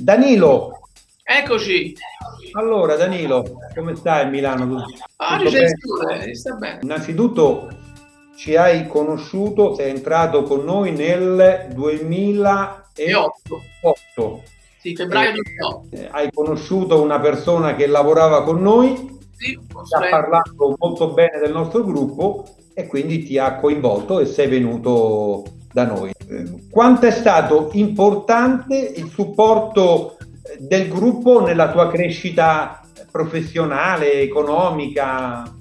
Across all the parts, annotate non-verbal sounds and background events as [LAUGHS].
Danilo. Eccoci. Allora, Danilo, come stai a Milano? Ah, bene? sta bene. Innanzitutto ci hai conosciuto, sei entrato con noi nel 2008. Sì, febbraio 2008. Eh, hai conosciuto una persona che lavorava con noi, sì, ti ha parlato molto bene del nostro gruppo e quindi ti ha coinvolto e sei venuto da noi. Quanto è stato importante il supporto del gruppo nella tua crescita professionale, economica?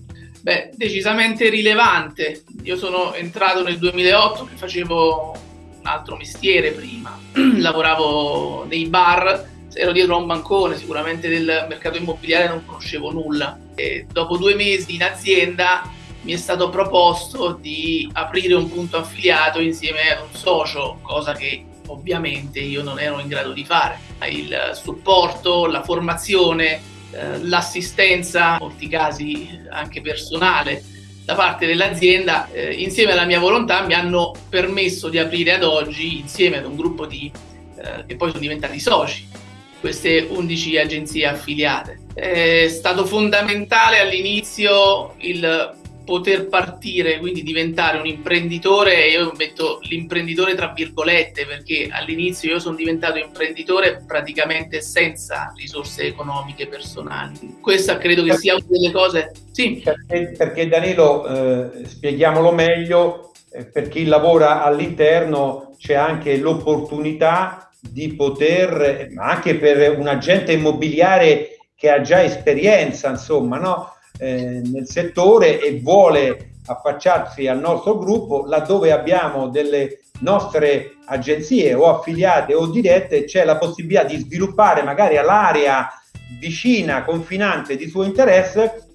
Beh, decisamente rilevante. Io sono entrato nel 2008 che facevo un altro mestiere prima, [CLEARS THROAT] lavoravo nei bar, ero dietro a un bancone, sicuramente del mercato immobiliare non conoscevo nulla. E dopo due mesi in azienda mi è stato proposto di aprire un punto affiliato insieme ad un socio, cosa che ovviamente io non ero in grado di fare. Il supporto, la formazione, eh, l'assistenza, in molti casi anche personale, da parte dell'azienda, eh, insieme alla mia volontà, mi hanno permesso di aprire ad oggi, insieme ad un gruppo di, eh, che poi sono diventati soci, queste 11 agenzie affiliate. È stato fondamentale all'inizio il poter partire, quindi diventare un imprenditore, io metto l'imprenditore tra virgolette perché all'inizio io sono diventato imprenditore praticamente senza risorse economiche personali. Questa credo che sia una delle cose... Sì. Perché, perché Danilo, eh, spieghiamolo meglio, eh, per chi lavora all'interno c'è anche l'opportunità di poter, ma anche per un agente immobiliare che ha già esperienza, insomma, no? Eh, nel settore e vuole affacciarsi al nostro gruppo laddove abbiamo delle nostre agenzie o affiliate o dirette c'è la possibilità di sviluppare magari all'area vicina, confinante di suo interesse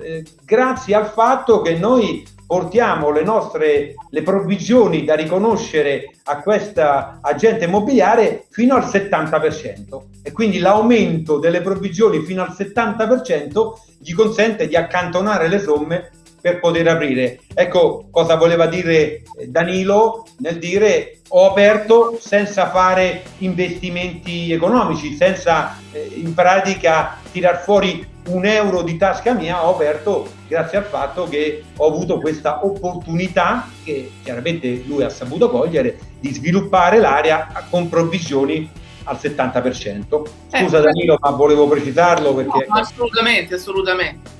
eh, grazie al fatto che noi portiamo le nostre le provvigioni da riconoscere a questa agente immobiliare fino al 70% e quindi l'aumento delle provvigioni fino al 70% gli consente di accantonare le somme per poter aprire. Ecco cosa voleva dire Danilo nel dire ho aperto senza fare investimenti economici, senza eh, in pratica tirar fuori un euro di tasca mia, ho aperto grazie al fatto che ho avuto questa opportunità, che chiaramente lui ha saputo cogliere, di sviluppare l'area con provvisioni al 70%. Scusa eh, Danilo, ma volevo precisarlo perché... No, assolutamente, assolutamente.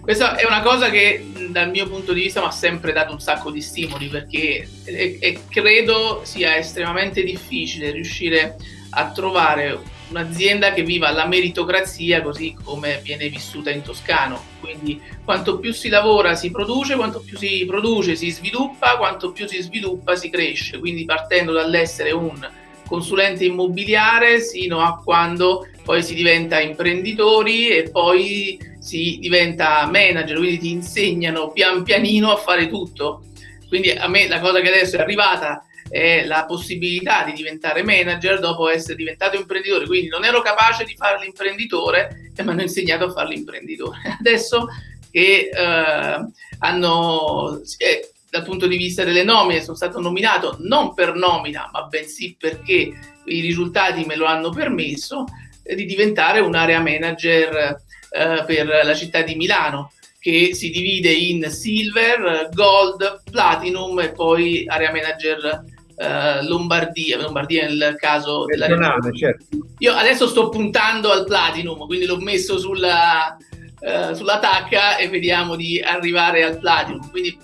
Questa è una cosa che dal mio punto di vista mi ha sempre dato un sacco di stimoli perché e, e credo sia estremamente difficile riuscire a trovare un'azienda che viva la meritocrazia così come viene vissuta in Toscano. Quindi quanto più si lavora si produce, quanto più si produce si sviluppa, quanto più si sviluppa si cresce. Quindi partendo dall'essere un consulente immobiliare sino a quando poi si diventa imprenditori e poi si diventa manager, quindi ti insegnano pian pianino a fare tutto. Quindi a me la cosa che adesso è arrivata è la possibilità di diventare manager dopo essere diventato imprenditore. Quindi non ero capace di fare l'imprenditore e mi hanno insegnato a fare l'imprenditore. [LAUGHS] Adesso che eh, hanno, eh, dal punto di vista delle nomine, sono stato nominato non per nomina, ma bensì perché i risultati me lo hanno permesso, eh, di diventare un'area manager eh, per la città di Milano che si divide in silver, gold, platinum e poi area manager uh, Lombardia, Lombardia nel caso della certo. Io adesso sto puntando al Platinum, quindi l'ho messo sulla, uh, sulla tacca e vediamo di arrivare al Platinum. Quindi,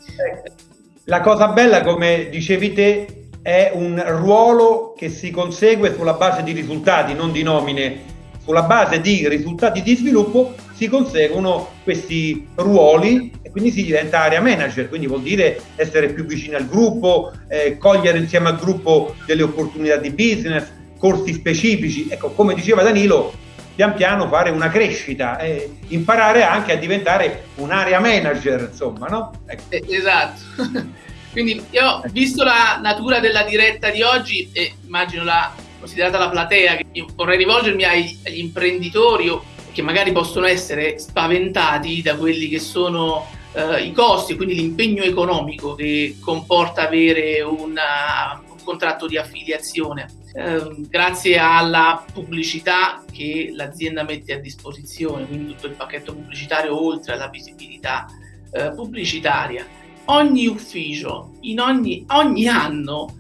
La cosa bella, come dicevi te, è un ruolo che si consegue sulla base di risultati, non di nomine. Sulla base di risultati di sviluppo si conseguono questi ruoli quindi si diventa area manager, quindi vuol dire essere più vicino al gruppo, eh, cogliere insieme al gruppo delle opportunità di business, corsi specifici. Ecco, come diceva Danilo, pian piano fare una crescita e imparare anche a diventare un'area manager, insomma, no? Ecco. Eh, esatto. [LAUGHS] Quindi io, visto la natura della diretta di oggi e immagino la considerata la platea, vorrei rivolgermi agli, agli imprenditori che magari possono essere spaventati da quelli che sono eh, i costi, quindi l'impegno economico che comporta avere una, un contratto di affiliazione. Ehm, grazie alla pubblicità che l'azienda mette a disposizione, quindi tutto il pacchetto pubblicitario oltre alla visibilità eh, pubblicitaria, ogni ufficio in ogni, ogni anno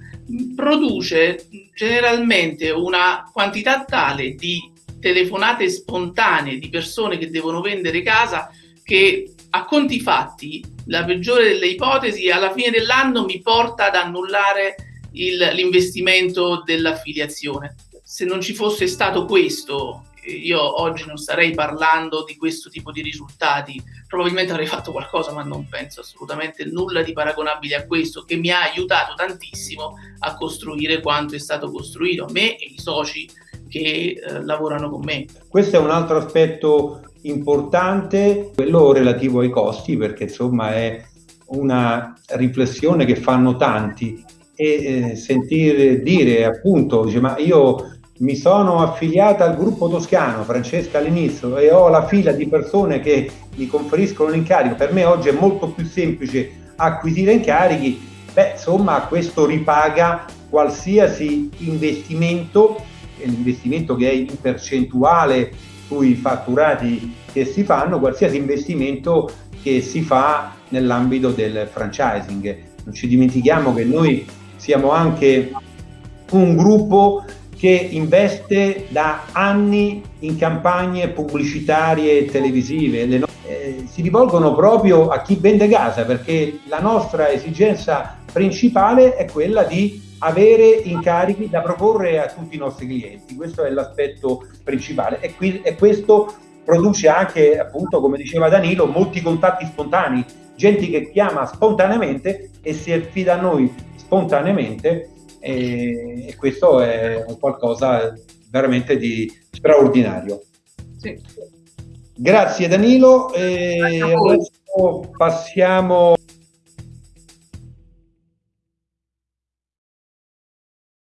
produce generalmente una quantità tale di telefonate spontanee di persone che devono vendere casa che a conti fatti la peggiore delle ipotesi alla fine dell'anno mi porta ad annullare l'investimento dell'affiliazione. Se non ci fosse stato questo, io oggi non starei parlando di questo tipo di risultati, probabilmente avrei fatto qualcosa, ma non penso assolutamente nulla di paragonabile a questo, che mi ha aiutato tantissimo a costruire quanto è stato costruito, me e i soci che eh, lavorano con me. Questo è un altro aspetto importante, quello relativo ai costi, perché insomma è una riflessione che fanno tanti e eh, sentire dire appunto, dice, ma io mi sono affiliata al gruppo toscano, Francesca all'inizio, e ho la fila di persone che mi conferiscono l'incarico. Per me oggi è molto più semplice acquisire incarichi. Beh, insomma, questo ripaga qualsiasi investimento, l'investimento che è in percentuale sui fatturati che si fanno, qualsiasi investimento che si fa nell'ambito del franchising. Non ci dimentichiamo che noi siamo anche un gruppo che investe da anni in campagne pubblicitarie e televisive. No- eh, si rivolgono proprio a chi vende casa perché la nostra esigenza principale è quella di avere incarichi da proporre a tutti i nostri clienti. Questo è l'aspetto principale e, qui, e questo produce anche, appunto, come diceva Danilo, molti contatti spontanei, gente che chiama spontaneamente e si affida a noi spontaneamente e, e questo è qualcosa veramente di straordinario. Sì. Grazie Danilo, e adesso passiamo